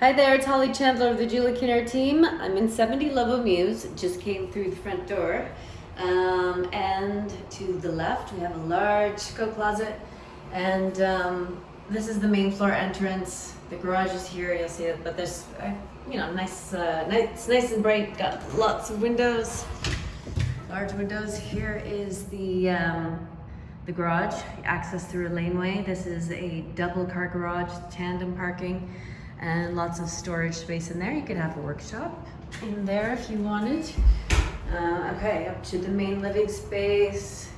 Hi there, it's Holly Chandler of the Julie Kinnear team. I'm in 70 Lobo Mews, just came through the front door. Um, and to the left, we have a large coat closet. And um, this is the main floor entrance. The garage is here, you'll see it, but there's, uh, you know, nice, uh, nice, nice and bright, got lots of windows, large windows. Here is the, um, the garage, access through a laneway. This is a double car garage, tandem parking, and lots of storage space in there. You could have a workshop in there if you wanted. Uh, okay, up to the main living space.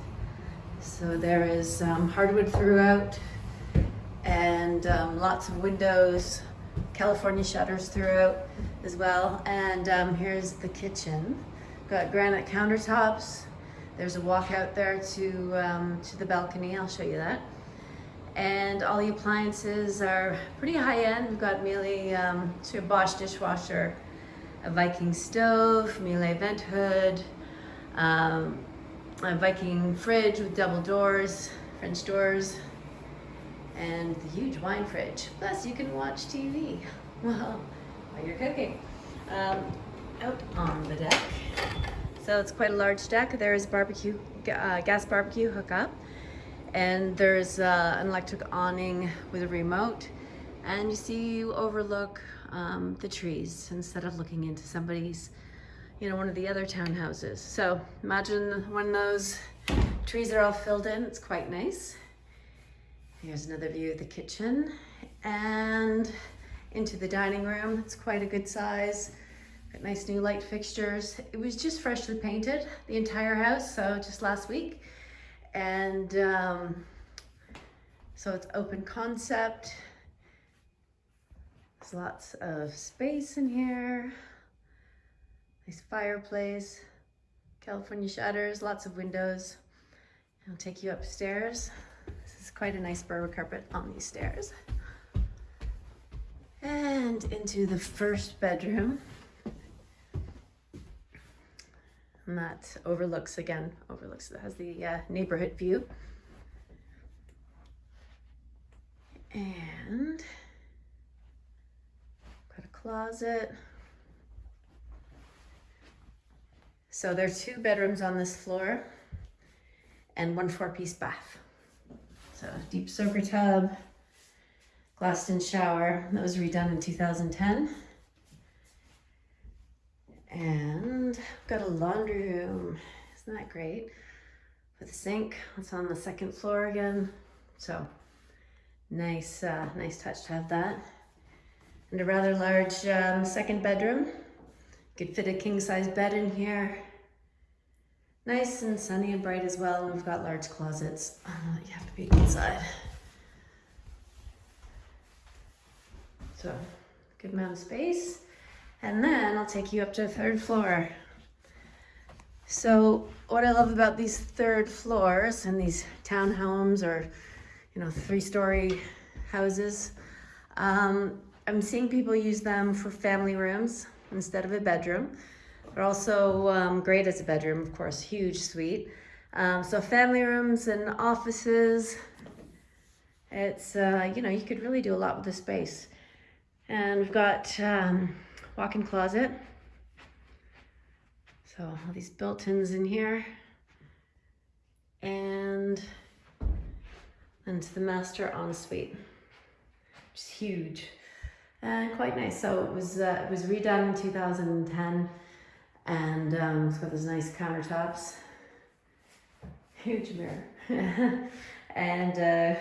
So there is um, hardwood throughout and um, lots of windows, California shutters throughout as well. And um, here's the kitchen. Got granite countertops, there's a walk out there to, um, to the balcony, I'll show you that. And all the appliances are pretty high end. We've got Miele, um, so a Bosch dishwasher, a Viking stove, Miele vent hood, um, a Viking fridge with double doors, French doors, and the huge wine fridge. Plus you can watch TV while, you're cooking. Um, out on the deck. So it's quite a large deck. There's barbecue, uh, gas barbecue hookup. And there's uh, an electric awning with a remote. And you see you overlook um, the trees instead of looking into somebody's, you know, one of the other townhouses. So imagine when those trees are all filled in, it's quite nice. Here's another view of the kitchen and into the dining room. It's quite a good size. Got nice new light fixtures. It was just freshly painted, the entire house, so just last week. And um, so it's open concept. There's lots of space in here. Nice fireplace, California shutters, lots of windows. I'll take you upstairs. This is quite a nice Berber carpet on these stairs. And into the first bedroom. And that overlooks, again, overlooks, has the uh, neighborhood view. And got a closet. So there are two bedrooms on this floor and one four-piece bath. So deep soaker tub, glassed in shower. That was redone in 2010. And got a laundry room. Isn't that great? With a sink. It's on the second floor again. So nice, uh, nice touch to have that. And a rather large um, second bedroom. Could fit a king size bed in here. Nice and sunny and bright as well. And we've got large closets. Uh, you have to be inside. So good amount of space. And then I'll take you up to the third floor. So what I love about these third floors and these townhomes or, you know, three-story houses, um, I'm seeing people use them for family rooms instead of a bedroom. They're also um, great as a bedroom, of course, huge suite. Um, so family rooms and offices, it's, uh, you know, you could really do a lot with the space. And we've got um, walk-in closet. So all these built-ins in here. And into the master ensuite, which is huge and quite nice. So it was uh, it was redone in 2010 and um, it's got those nice countertops, huge mirror, and a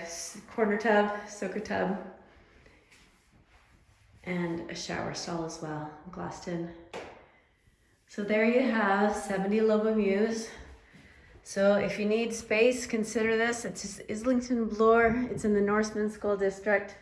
corner tub, soaker tub, and a shower stall as well, glassed in. So there you have 70 Lobo Mews. So if you need space, consider this. It's Islington Bloor. It's in the Norseman School District.